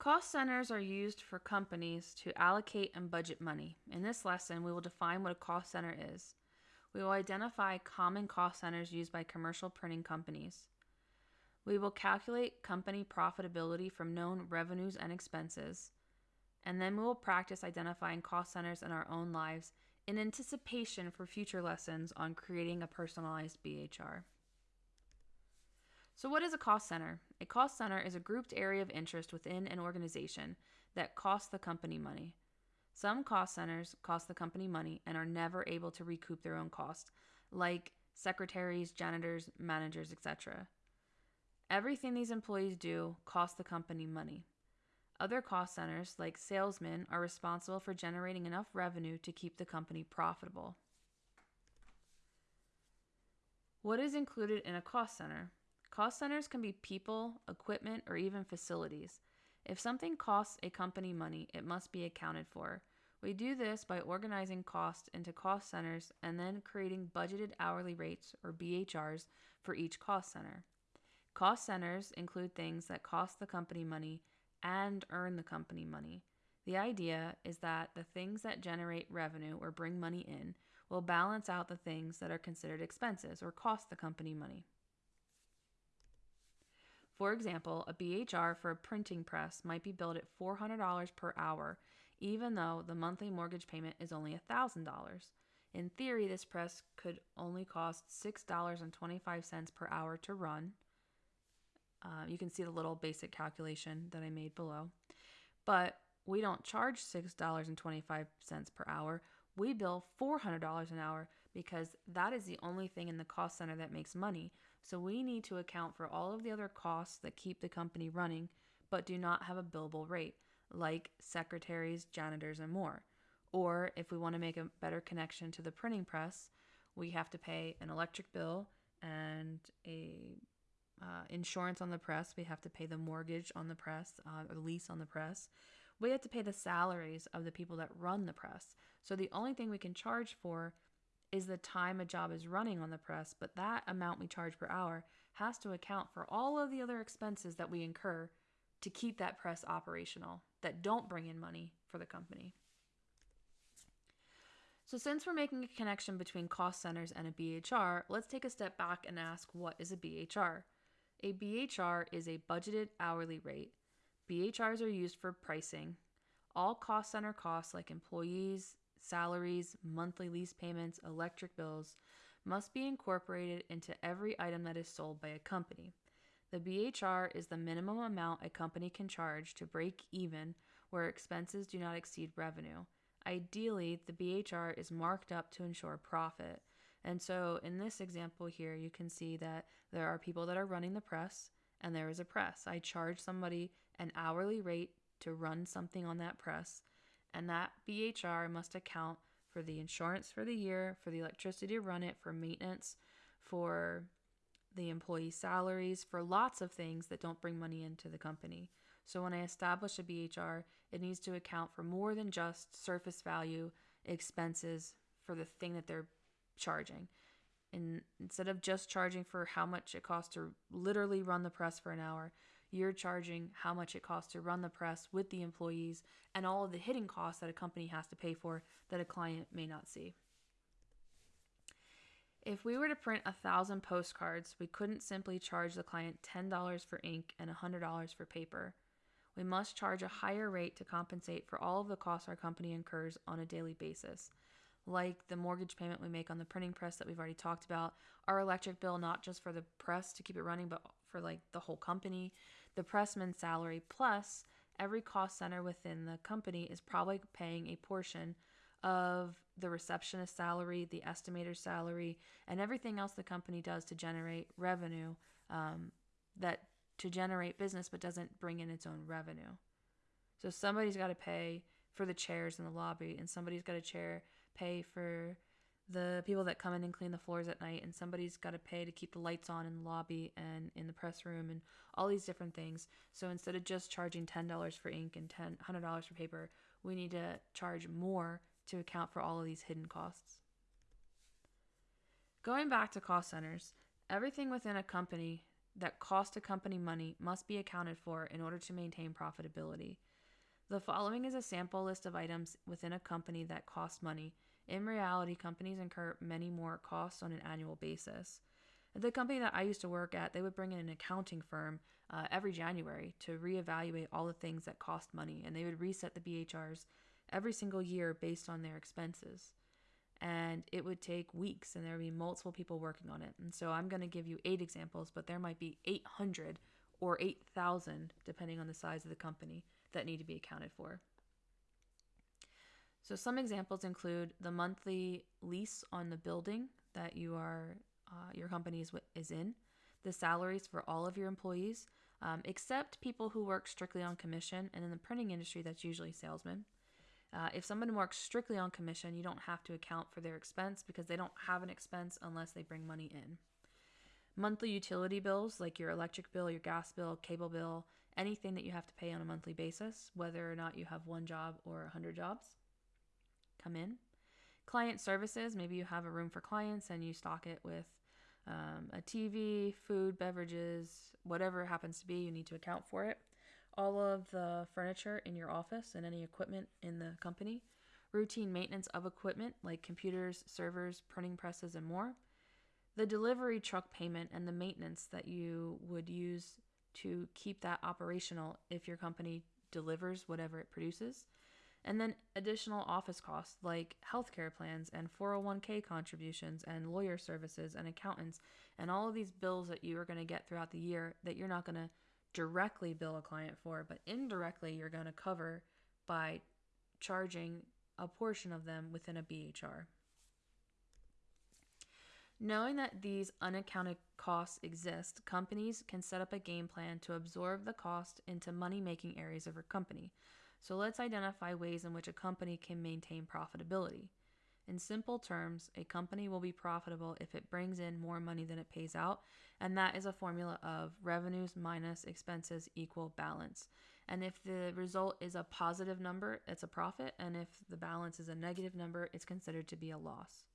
Cost centers are used for companies to allocate and budget money. In this lesson, we will define what a cost center is. We will identify common cost centers used by commercial printing companies. We will calculate company profitability from known revenues and expenses. And then we will practice identifying cost centers in our own lives in anticipation for future lessons on creating a personalized BHR. So, what is a cost center? A cost center is a grouped area of interest within an organization that costs the company money. Some cost centers cost the company money and are never able to recoup their own costs, like secretaries, janitors, managers, etc. Everything these employees do costs the company money. Other cost centers, like salesmen, are responsible for generating enough revenue to keep the company profitable. What is included in a cost center? Cost centers can be people, equipment, or even facilities. If something costs a company money, it must be accounted for. We do this by organizing costs into cost centers and then creating budgeted hourly rates, or BHRs, for each cost center. Cost centers include things that cost the company money and earn the company money. The idea is that the things that generate revenue or bring money in will balance out the things that are considered expenses or cost the company money. For example, a BHR for a printing press might be billed at $400 per hour, even though the monthly mortgage payment is only $1,000. In theory, this press could only cost $6.25 per hour to run. Uh, you can see the little basic calculation that I made below. But we don't charge $6.25 per hour. We bill $400 an hour because that is the only thing in the cost center that makes money. So we need to account for all of the other costs that keep the company running but do not have a billable rate, like secretaries, janitors, and more. Or if we want to make a better connection to the printing press, we have to pay an electric bill and a uh, insurance on the press. We have to pay the mortgage on the press, uh, lease on the press. We have to pay the salaries of the people that run the press. So the only thing we can charge for is the time a job is running on the press, but that amount we charge per hour has to account for all of the other expenses that we incur to keep that press operational that don't bring in money for the company. So, since we're making a connection between cost centers and a BHR, let's take a step back and ask what is a BHR? A BHR is a budgeted hourly rate. BHRs are used for pricing. All cost center costs, like employees, salaries, monthly lease payments, electric bills, must be incorporated into every item that is sold by a company. The BHR is the minimum amount a company can charge to break even where expenses do not exceed revenue. Ideally, the BHR is marked up to ensure profit. And so, in this example here, you can see that there are people that are running the press, and there is a press. I charge somebody an hourly rate to run something on that press, and that BHR must account for the insurance for the year, for the electricity to run it, for maintenance, for the employee salaries, for lots of things that don't bring money into the company. So when I establish a BHR, it needs to account for more than just surface value expenses for the thing that they're charging. And instead of just charging for how much it costs to literally run the press for an hour, you're charging how much it costs to run the press with the employees and all of the hidden costs that a company has to pay for that a client may not see. If we were to print a thousand postcards, we couldn't simply charge the client $10 for ink and $100 for paper. We must charge a higher rate to compensate for all of the costs our company incurs on a daily basis, like the mortgage payment we make on the printing press that we've already talked about, our electric bill, not just for the press to keep it running, but for like the whole company, the pressman's salary, plus every cost center within the company is probably paying a portion of the receptionist salary, the estimator salary, and everything else the company does to generate revenue um, that to generate business but doesn't bring in its own revenue. So somebody's got to pay for the chairs in the lobby, and somebody's got to chair pay for the people that come in and clean the floors at night and somebody's got to pay to keep the lights on in the lobby and in the press room and all these different things so instead of just charging $10 for ink and $10, $100 for paper we need to charge more to account for all of these hidden costs going back to cost centers everything within a company that cost a company money must be accounted for in order to maintain profitability. The following is a sample list of items within a company that cost money. In reality, companies incur many more costs on an annual basis. The company that I used to work at, they would bring in an accounting firm uh, every January to reevaluate all the things that cost money, and they would reset the BHRs every single year based on their expenses. And it would take weeks, and there would be multiple people working on it. And so I'm going to give you eight examples, but there might be 800 or 8,000, depending on the size of the company, that need to be accounted for. So, some examples include the monthly lease on the building that you are uh, your company is, is in, the salaries for all of your employees, um, except people who work strictly on commission, and in the printing industry, that's usually salesmen. Uh, if someone works strictly on commission, you don't have to account for their expense because they don't have an expense unless they bring money in. Monthly utility bills, like your electric bill, your gas bill, cable bill, anything that you have to pay on a monthly basis, whether or not you have one job or 100 jobs, come in. Client services, maybe you have a room for clients and you stock it with um, a TV, food, beverages, whatever it happens to be, you need to account for it all of the furniture in your office and any equipment in the company, routine maintenance of equipment like computers, servers, printing presses, and more, the delivery truck payment and the maintenance that you would use to keep that operational if your company delivers whatever it produces. And then additional office costs like healthcare plans and 401k contributions and lawyer services and accountants and all of these bills that you are going to get throughout the year that you're not going to directly bill a client for, but indirectly you're going to cover by charging a portion of them within a BHR. Knowing that these unaccounted costs exist, companies can set up a game plan to absorb the cost into money making areas of your company. So let's identify ways in which a company can maintain profitability. In simple terms, a company will be profitable if it brings in more money than it pays out and that is a formula of revenues minus expenses equal balance. And if the result is a positive number, it's a profit. And if the balance is a negative number, it's considered to be a loss.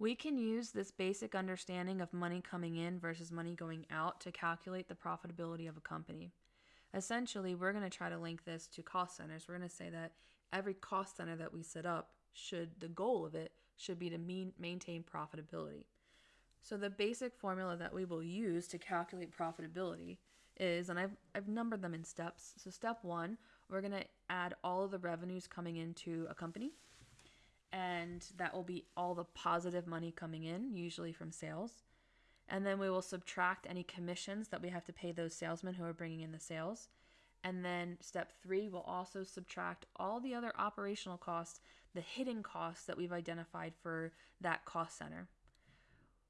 We can use this basic understanding of money coming in versus money going out to calculate the profitability of a company. Essentially, we're going to try to link this to cost centers. We're going to say that every cost center that we set up should, the goal of it should be to mean, maintain profitability. So the basic formula that we will use to calculate profitability is, and I've, I've numbered them in steps. So step one, we're going to add all of the revenues coming into a company. And that will be all the positive money coming in, usually from sales. And then we will subtract any commissions that we have to pay those salesmen who are bringing in the sales. And then step three, we'll also subtract all the other operational costs the hidden costs that we've identified for that cost center.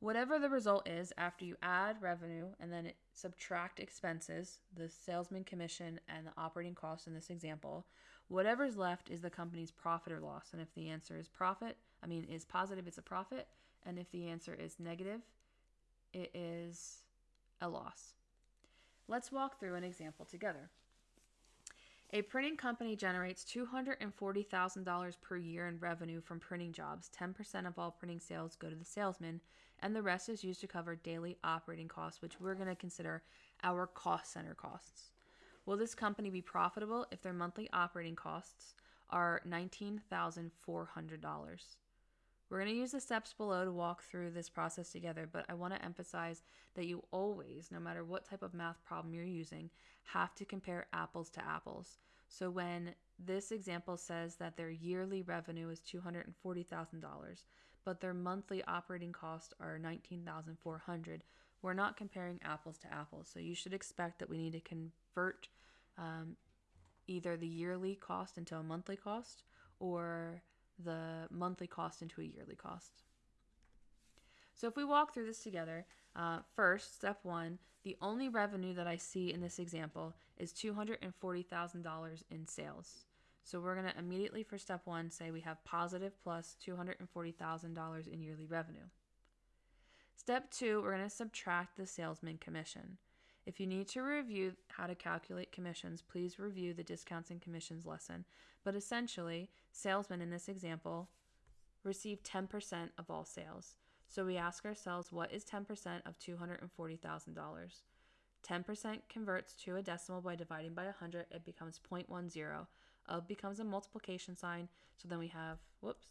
Whatever the result is, after you add revenue and then subtract expenses, the salesman commission and the operating costs in this example, whatever's left is the company's profit or loss. And if the answer is profit, I mean, is positive, it's a profit. And if the answer is negative, it is a loss. Let's walk through an example together. A printing company generates $240,000 per year in revenue from printing jobs. 10% of all printing sales go to the salesman, and the rest is used to cover daily operating costs, which we're going to consider our cost center costs. Will this company be profitable if their monthly operating costs are $19,400? We're going to use the steps below to walk through this process together, but I want to emphasize that you always, no matter what type of math problem you're using, have to compare apples to apples. So when this example says that their yearly revenue is $240,000, but their monthly operating costs are 19,400, we're not comparing apples to apples. So you should expect that we need to convert um, either the yearly cost into a monthly cost or the monthly cost into a yearly cost. So if we walk through this together, uh, first, step one, the only revenue that I see in this example is $240,000 in sales. So we're going to immediately for step one say we have positive plus $240,000 in yearly revenue. Step two, we're going to subtract the salesman commission. If you need to review how to calculate commissions, please review the discounts and commissions lesson. But essentially, salesmen in this example receive 10% of all sales. So we ask ourselves, what is 10% of $240,000? 10% converts to a decimal by dividing by 100. It becomes 0.10. Of becomes a multiplication sign. So then we have, whoops,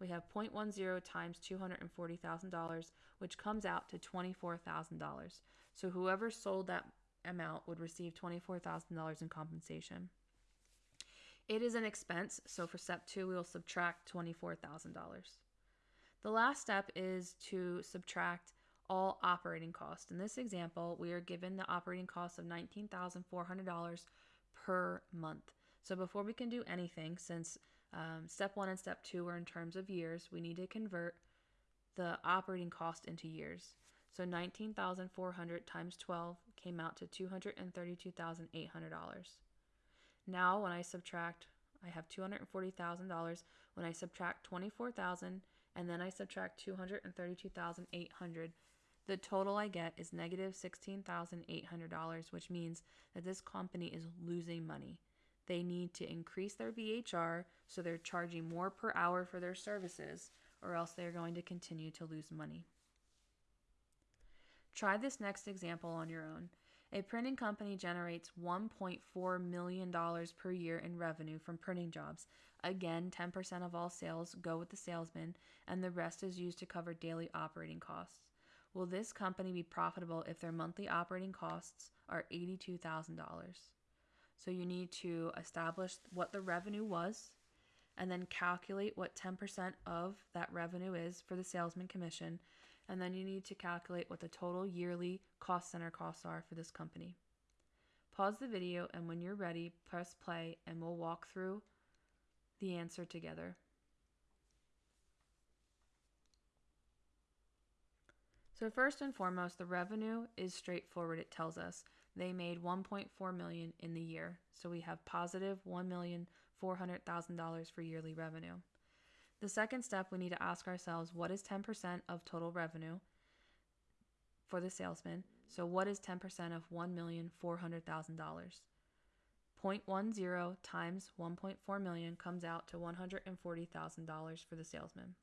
we have 0.10 times $240,000, which comes out to $24,000. So whoever sold that amount would receive $24,000 in compensation. It is an expense, so for step two, we will subtract $24,000. The last step is to subtract all operating costs. In this example, we are given the operating cost of $19,400 per month. So before we can do anything, since um, step one and step two are in terms of years, we need to convert the operating cost into years. So 19,400 times 12 came out to $232,800. Now when I subtract, I have $240,000. When I subtract 24,000 and then I subtract 232,800, the total I get is negative $16,800, which means that this company is losing money. They need to increase their BHR so they're charging more per hour for their services, or else they're going to continue to lose money. Try this next example on your own. A printing company generates $1.4 million per year in revenue from printing jobs. Again, 10% of all sales go with the salesman, and the rest is used to cover daily operating costs. Will this company be profitable if their monthly operating costs are $82,000? So you need to establish what the revenue was and then calculate what 10% of that revenue is for the salesman commission. And then you need to calculate what the total yearly cost center costs are for this company. Pause the video and when you're ready, press play and we'll walk through the answer together. So first and foremost, the revenue is straightforward. It tells us they made 1.4 million in the year. So we have positive $1,400,000 for yearly revenue. The second step, we need to ask ourselves what is 10% of total revenue for the salesman? So what is 10% of $1,400,000? 0.10 times 1.4 million comes out to $140,000 for the salesman.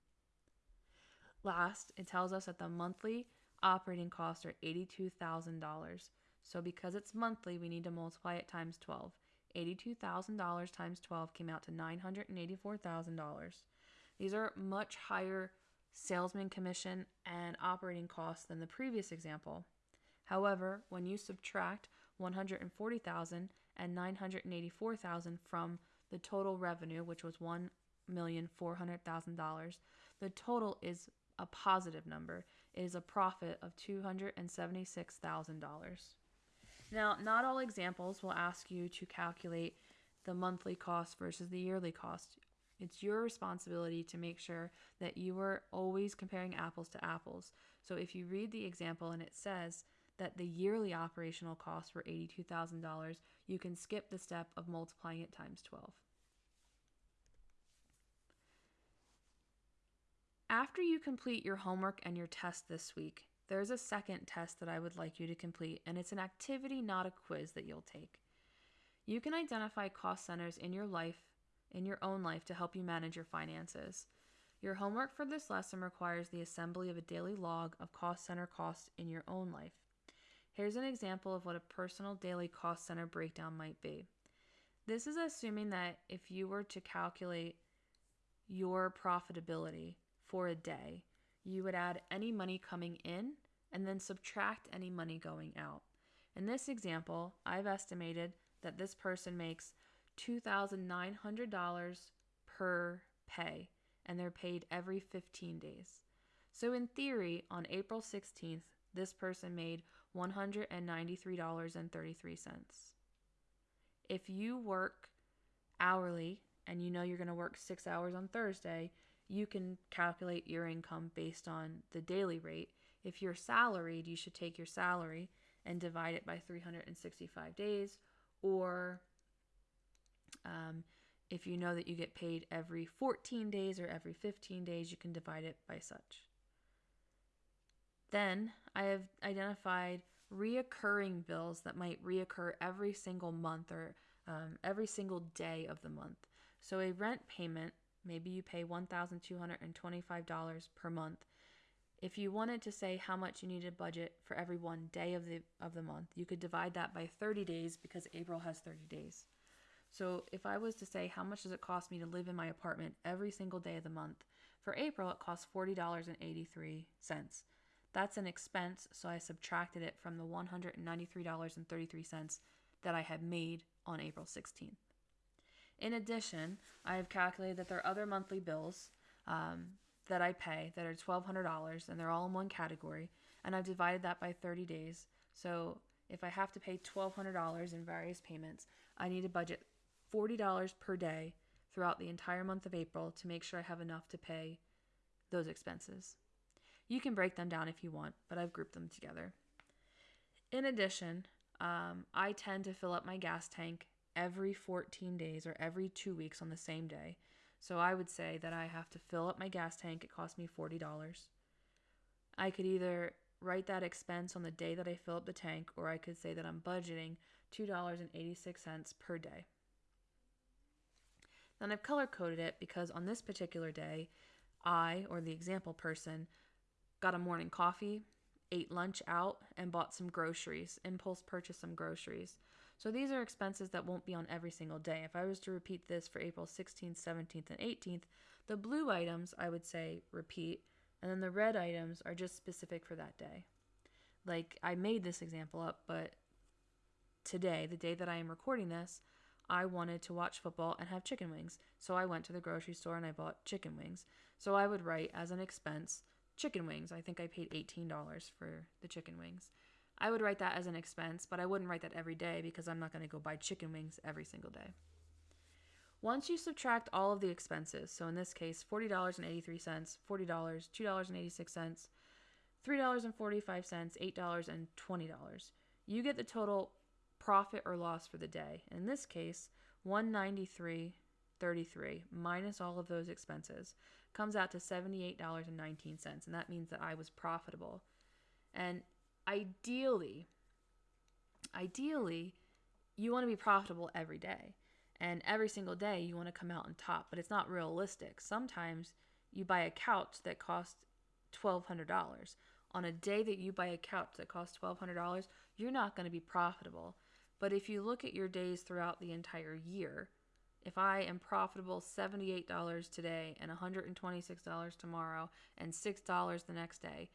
Last, it tells us that the monthly operating costs are $82,000. So because it's monthly, we need to multiply it times 12. $82,000 times 12 came out to $984,000. These are much higher salesman commission and operating costs than the previous example. However, when you subtract 140,000 and 984,000 from the total revenue, which was $1,400,000, the total is a positive number. It is a profit of $276,000. Now, not all examples will ask you to calculate the monthly cost versus the yearly cost. It's your responsibility to make sure that you are always comparing apples to apples. So if you read the example and it says that the yearly operational costs were $82,000, you can skip the step of multiplying it times 12. After you complete your homework and your test this week, there's a second test that I would like you to complete, and it's an activity, not a quiz, that you'll take. You can identify cost centers in your life, in your own life, to help you manage your finances. Your homework for this lesson requires the assembly of a daily log of cost center costs in your own life. Here's an example of what a personal daily cost center breakdown might be. This is assuming that if you were to calculate your profitability, for a day, you would add any money coming in and then subtract any money going out. In this example, I've estimated that this person makes $2,900 per pay and they're paid every 15 days. So, in theory, on April 16th, this person made $193.33. If you work hourly and you know you're going to work six hours on Thursday, you can calculate your income based on the daily rate. If you're salaried, you should take your salary and divide it by 365 days. Or um, if you know that you get paid every 14 days or every 15 days, you can divide it by such. Then I have identified reoccurring bills that might reoccur every single month or um, every single day of the month. So a rent payment Maybe you pay $1,225 per month. If you wanted to say how much you need needed budget for every one day of the of the month, you could divide that by 30 days because April has 30 days. So if I was to say how much does it cost me to live in my apartment every single day of the month, for April it costs $40.83. That's an expense, so I subtracted it from the $193.33 that I had made on April 16th. In addition, I have calculated that there are other monthly bills um, that I pay that are $1,200 and they're all in one category, and I've divided that by 30 days. So if I have to pay $1,200 in various payments, I need to budget $40 per day throughout the entire month of April to make sure I have enough to pay those expenses. You can break them down if you want, but I've grouped them together. In addition, um, I tend to fill up my gas tank every 14 days or every two weeks on the same day. So I would say that I have to fill up my gas tank. It costs me $40. I could either write that expense on the day that I fill up the tank, or I could say that I'm budgeting $2.86 per day. Then I've color coded it because on this particular day, I, or the example person, got a morning coffee, ate lunch out, and bought some groceries, impulse purchased some groceries. So these are expenses that won't be on every single day. If I was to repeat this for April 16th, 17th, and 18th, the blue items I would say repeat, and then the red items are just specific for that day. Like I made this example up, but today, the day that I am recording this, I wanted to watch football and have chicken wings. So I went to the grocery store and I bought chicken wings. So I would write as an expense chicken wings. I think I paid $18 for the chicken wings. I would write that as an expense, but I wouldn't write that every day because I'm not going to go buy chicken wings every single day. Once you subtract all of the expenses, so in this case, $40.83, $40, $2.86, $3.45, $8, and $20, you get the total profit or loss for the day. In this case, 193.33 minus all of those expenses comes out to $78.19 and that means that I was profitable. And ideally, ideally, you want to be profitable every day. And every single day you want to come out on top, but it's not realistic. Sometimes you buy a couch that costs $1,200. On a day that you buy a couch that costs $1,200, you're not going to be profitable. But if you look at your days throughout the entire year, if I am profitable $78 today and $126 tomorrow and $6 the next day,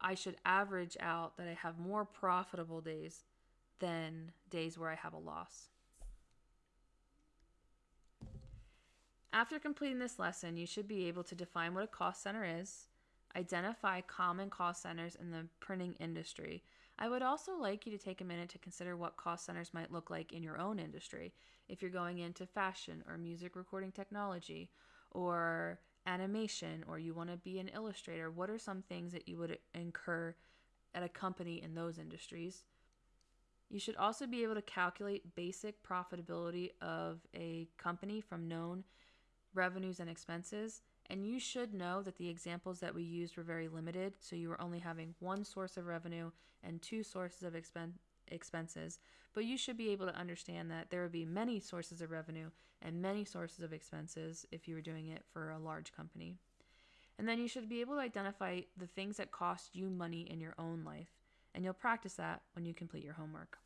I should average out that I have more profitable days than days where I have a loss. After completing this lesson, you should be able to define what a cost center is, identify common cost centers in the printing industry. I would also like you to take a minute to consider what cost centers might look like in your own industry. If you're going into fashion or music recording technology or animation or you want to be an illustrator, what are some things that you would incur at a company in those industries? You should also be able to calculate basic profitability of a company from known revenues and expenses. And you should know that the examples that we used were very limited, so you were only having one source of revenue and two sources of expense expenses, but you should be able to understand that there would be many sources of revenue and many sources of expenses if you were doing it for a large company. And then you should be able to identify the things that cost you money in your own life, and you'll practice that when you complete your homework.